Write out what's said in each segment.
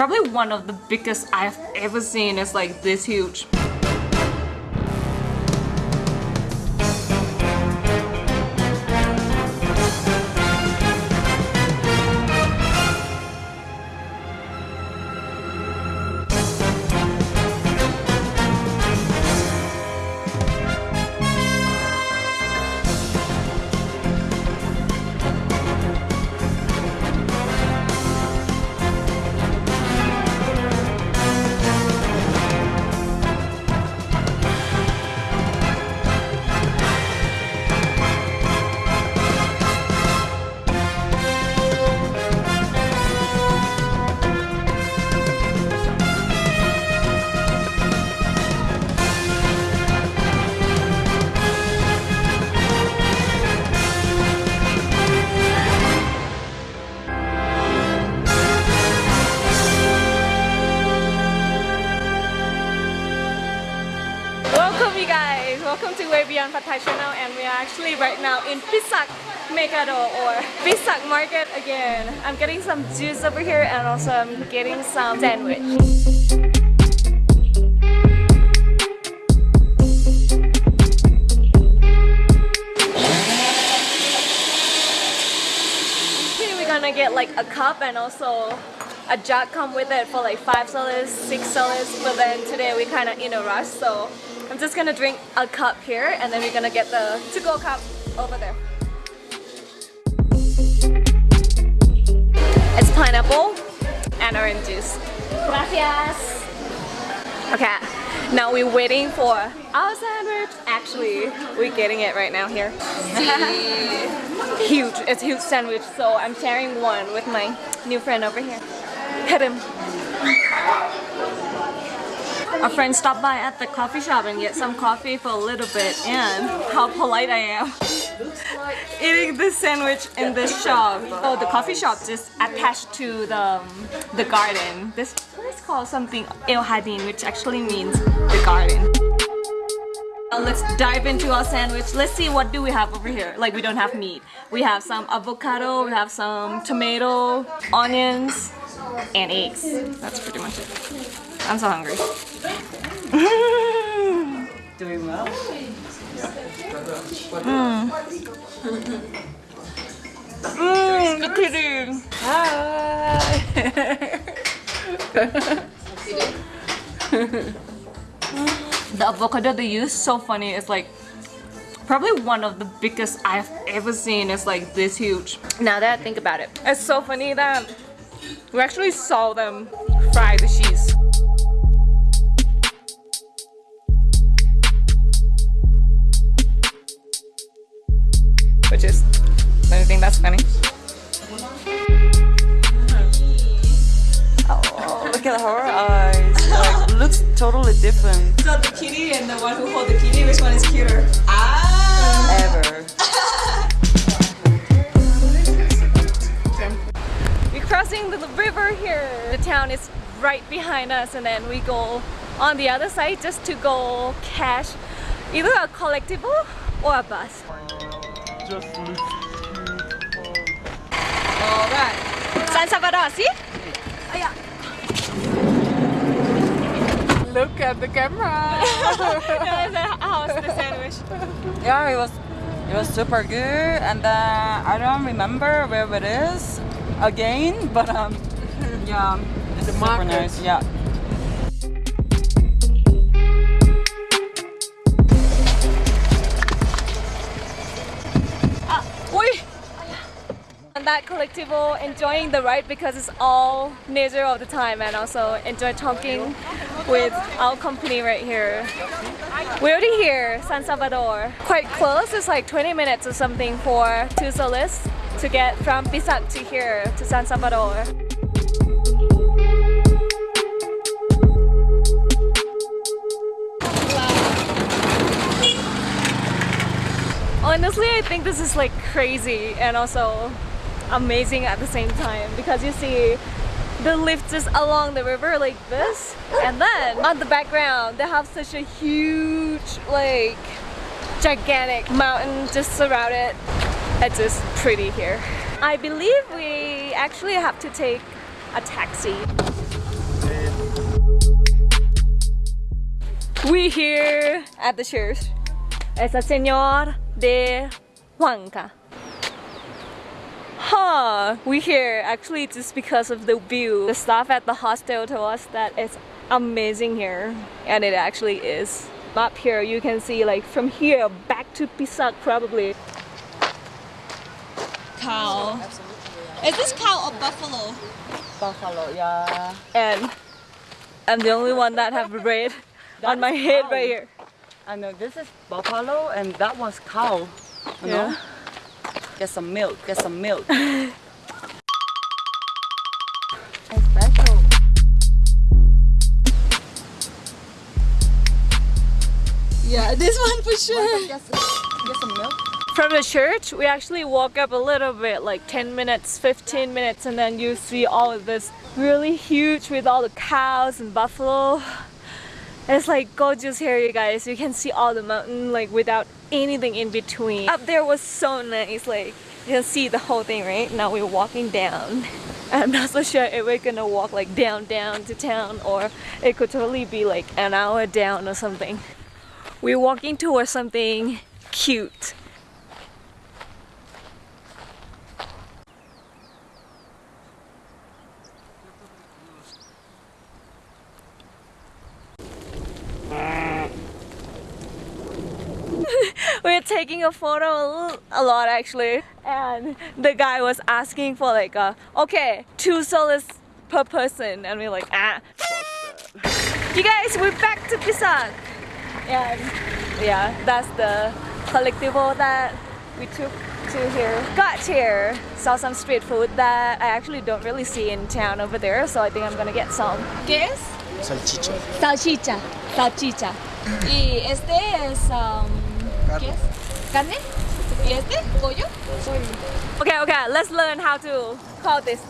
Probably one of the biggest I've ever seen. It's like this huge. In Pisac Megado or Pisac Market again. I'm getting some juice over here and also I'm getting some sandwich. Gonna get like a cup and also a jug come with it for like five dollars, six dollars. But then today we kind of in a rush, so I'm just gonna drink a cup here and then we're gonna get the to-go cup over there. It's pineapple and orange juice. Gracias. Okay, now we're waiting for our sandwich. Actually, we're getting it right now here. huge, it's a huge sandwich. So I'm sharing one with my new friend over here. Hit him. A friend stopped by at the coffee shop and get some coffee for a little bit and how polite I am. Eating this sandwich in this shop. Oh, the coffee shop just attached to the, um, the garden. This place called something El Jardín, which actually means the garden. Now let's dive into our sandwich. Let's see what do we have over here. Like we don't have meat. We have some avocado, we have some tomato, onions, and eggs. That's pretty much it. I'm so hungry. Doing well. Mmm. Hi. the avocado they use so funny. It's like probably one of the biggest I've ever seen. It's like this huge. Now that I think about it, it's so funny that we actually saw them fry the cheese. Looks totally different. So the kitty and the one who hold the kitty, which one is cuter? Ah! Ever. We're crossing the river here. The town is right behind us and then we go on the other side just to go cash either a colectivo or a bus. Just looks Alright. San Salvador, see? Oh, yeah. Look at the camera. How was the sandwich? yeah, it was it was super good, and uh, I don't remember where it is again, but um, yeah, it's super market. nice. Yeah. That colectivo, enjoying the ride because it's all nature all the time and also enjoy talking with our company right here. We're already here, San Salvador. Quite close, it's like 20 minutes or something for two soles to get from Pisac to here, to San Salvador. Honestly, I think this is like crazy and also amazing at the same time because you see the lift just along the river like this and then on the background they have such a huge like gigantic mountain just surrounded it's just pretty here. I believe we actually have to take a taxi. We here at the church it's a Señor de Huanca. Huh, we here actually just because of the view. The staff at the hostel told us that it's amazing here and it actually is. Up here you can see like from here back to Pisac probably. Cow. Is this cow or buffalo? Buffalo, yeah. And I'm the only one that have red on my head cow. right here. I know this is buffalo and that was cow. You Yeah. know? Get some milk, get some milk. Yeah, this one for sure. Get some, get some milk. From the church, we actually walk up a little bit, like 10 minutes, 15 minutes, and then you see all of this really huge with all the cows and buffalo. It's like gorgeous here, you guys. You can see all the mountain like without anything in between. Up there was so nice, like you can see the whole thing, right? Now we're walking down. I'm not so sure if we're gonna walk like down down to town or it could totally be like an hour down or something. We're walking towards something cute. We're taking a photo a lot actually. And the guy was asking for like uh okay two soles per person. And we're like ah. You guys we're back to Pisac and yeah that's the colectivo that we took to here. Got here. Saw some street food that I actually don't really see in town over there so I think I'm gonna get some. ¿Qué es? Salchicha. Salchicha, salchicha. Y este es um, ¿qué ¿Carne? ¿Y este? ¿Pollo? Okay, okay, let's learn how to call this.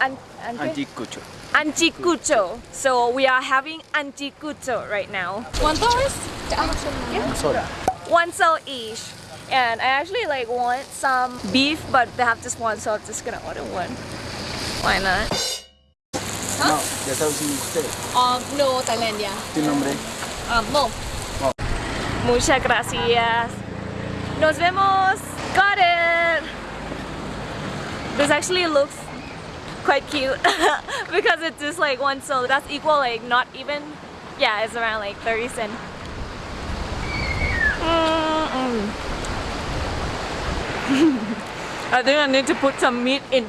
An, an, Anticucho. anticucho. So we are having anticucho right now. ¿Cuánto es? Sola. One so each. And I actually like want some beef, but they have just one, so I'm just gonna order one. Why not? No, ya sabes usted. Um, no, Tailandia. ¿Tu nombre? Um, Mo. Muchas gracias. Nos vemos. Got it. This actually looks quite cute because it's just like one so that's equal like not even yeah it's around like 30 cent Mm-mm. I think I need to put some meat in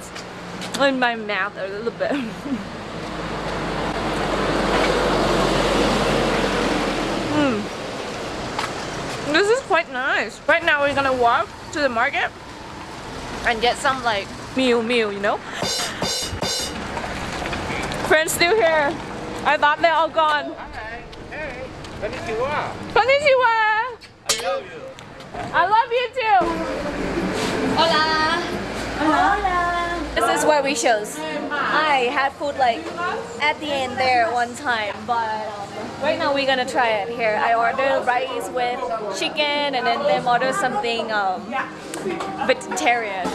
in my mouth a little bit This is quite nice. Right now we're gonna walk to the market and get some like meal meal, you know? Friends still here. I thought they're all gone. Konnichiwa. Konnichiwa. I love you. I love you too. Hola. Hola. This is what we chose. I had food like at the end there one time, but um, right now we're gonna try it here. I ordered rice with chicken and then them order something um, vegetarian.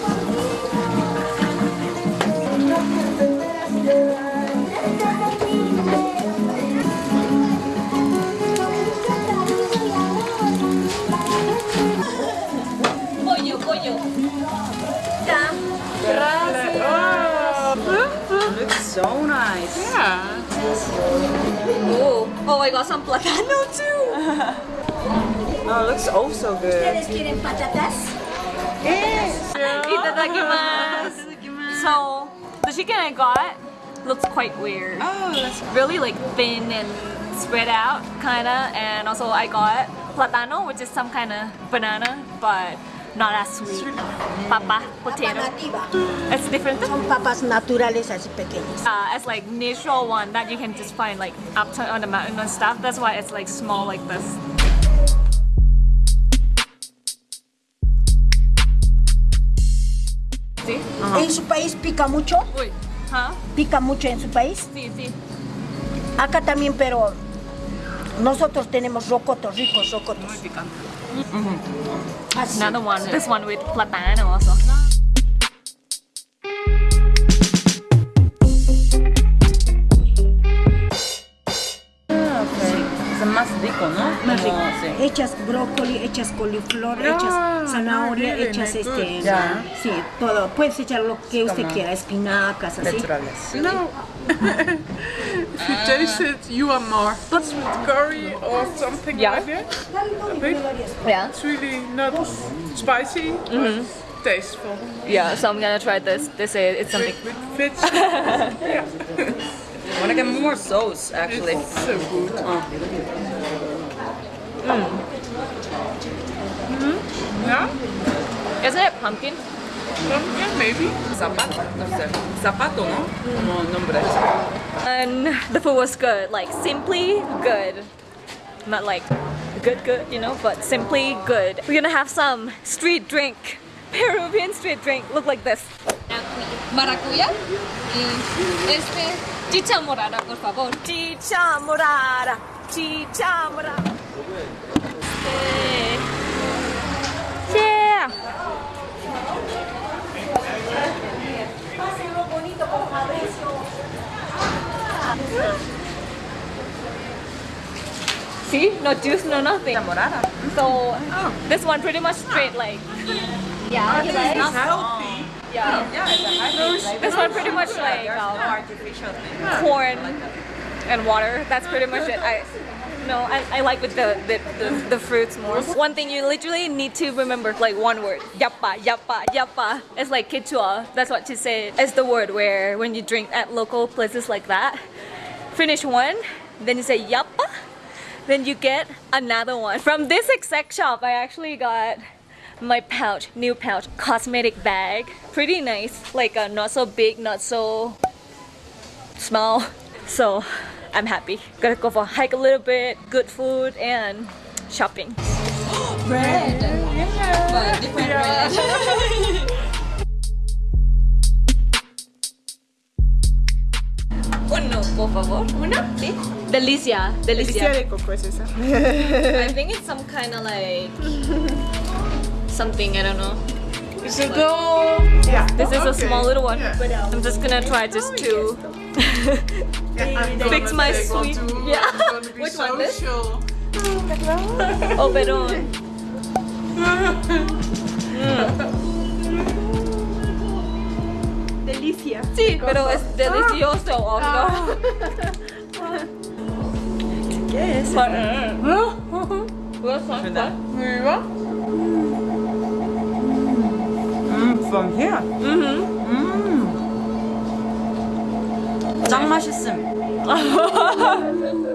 So nice. Yeah. Oh, oh, I got some platano too. Oh, it looks oh so good. quieren patatas? Itadakimasu. So, the chicken I got looks quite weird. Oh, that's Really like thin and spread out, kinda. And also I got platano, which is some kind of banana, but not as sweet. Papa, potato. It's different. Son papas naturales así pequeñas. Uh, it's like natural one that you can just find like up to, on the mountain and stuff. That's why it's like small like this. ¿En su país pica mucho? Uy. Huh? ¿Pica mucho en su país? Sí, sí. Acá también, pero nosotros tenemos rocotos, ricos rocotos. Así. Another one. This one with platano also. okay. It's a más rico. Hechas brócoli, hechas coliflor, Ah, hechas zanahoria, really hechas este. good. Ya. Sí, todo. Puedes echar lo que usted Como quiera, espinacas, así. Naturales. No. Jason, you are more But with curry or something Yeah. like that. A bit. Yeah. It's really not spicy, Mm-hmm. but tasteful. Yeah, so I'm gonna try this. They say it's something. With, with fish. yeah, I wanna get more sauce actually. it's so good. Yeah, Isn't it pumpkin? pumpkin maybe. Zapato, no. Zapato, ¿no? Como nombre. And the food was good, like simply good. Not like good, good, you know, but simply good. We're gonna have some street drink. Peruvian street drink. Look like this. Maracuya este chicha morada, por favor. Chicha morada. Chicha morada. Yeah. See? No juice, no nothing. Morada. So this one pretty much straight like Yeah, you like? It's healthy. yeah. Yeah, it's a. This one pretty much like um, no artificial thing. corn and water. That's pretty much it. I no, I, I like with the, the, the, the fruits more. One thing you literally need to remember, like one word. Yapa, yapa, yapa. It's like kichwa. That's what she say. It's the word where when you drink at local places like that, finish one, then you say yapa, then you get another one. From this exact shop, I actually got my pouch, new pouch, cosmetic bag. Pretty nice. Like uh, not so big, not so small. So I'm happy. Gonna go for a hike a little bit, good food and shopping. Bread. But different bread. Uno, por favor. Uno? Sí. Delicia. Delicia Delicia. de coco es esa. I think it's some kind of like something, I don't know. Is it all? Yeah. This is a small little one. Yeah. I'm just gonna try just oh, two. Yeah, I'm gonna fix my take one sweet- too. Yeah. I'm gonna be Which one, this? social. operón. Delicia. Sí, pero es delicioso, obvio. ¿Qué es? But, What's that? ¿Verdad? Ja. Mm, from here. Mm-hmm. 음. 짱 맛있음.